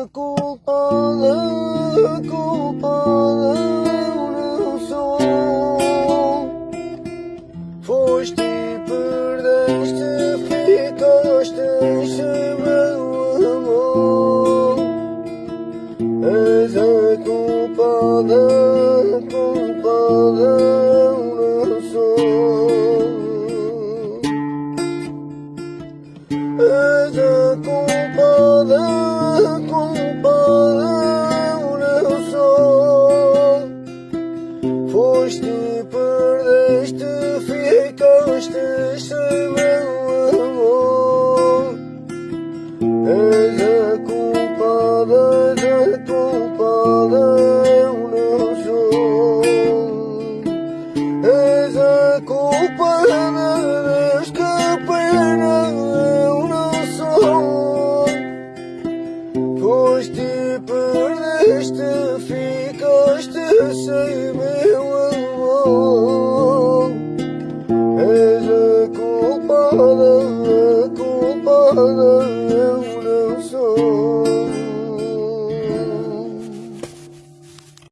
A culpada, culpada, eu não sou. Foste e perdeste, ficaste sem meu amor. És a culpada, culpada, És a culpada, a culpada, eu não sou. Foste perdeste, ficaste sem Foste perdeste, ficaste sem.